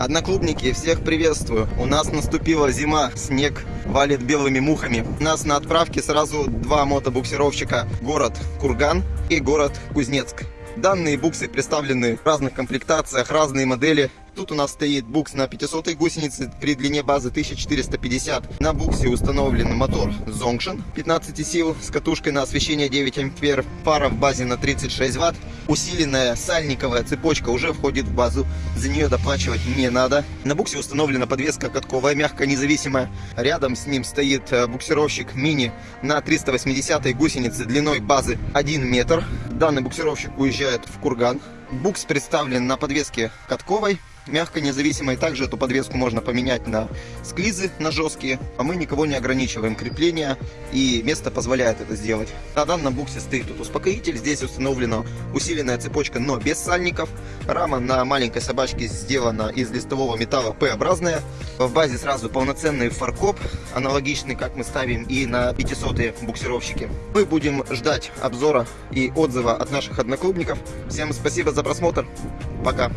Одноклубники, всех приветствую. У нас наступила зима, снег валит белыми мухами. У нас на отправке сразу два мотобуксировщика. Город Курган и город Кузнецк. Данные буксы представлены в разных комплектациях, разные модели. Тут у нас стоит букс на 500 гусенице при длине базы 1450. На буксе установлен мотор Zongshin 15 сил с катушкой на освещение 9 ампер. Пара в базе на 36 ватт. Усиленная сальниковая цепочка уже входит в базу. За нее доплачивать не надо. На буксе установлена подвеска катковая, мягкая, независимая. Рядом с ним стоит э, буксировщик мини на 380 гусенице длиной базы 1 метр. Данный буксировщик уезжает в Курган. Букс представлен на подвеске катковой мягко независимой. Также эту подвеску можно поменять на склизы, на жесткие. А мы никого не ограничиваем крепление и место позволяет это сделать. На данном буксе стоит тут успокоитель. Здесь установлена усиленная цепочка, но без сальников. Рама на маленькой собачке сделана из листового металла П-образная. В базе сразу полноценный фаркоп, аналогичный, как мы ставим и на 500 буксировщики. Мы будем ждать обзора и отзыва от наших одноклубников. Всем спасибо за просмотр. Пока.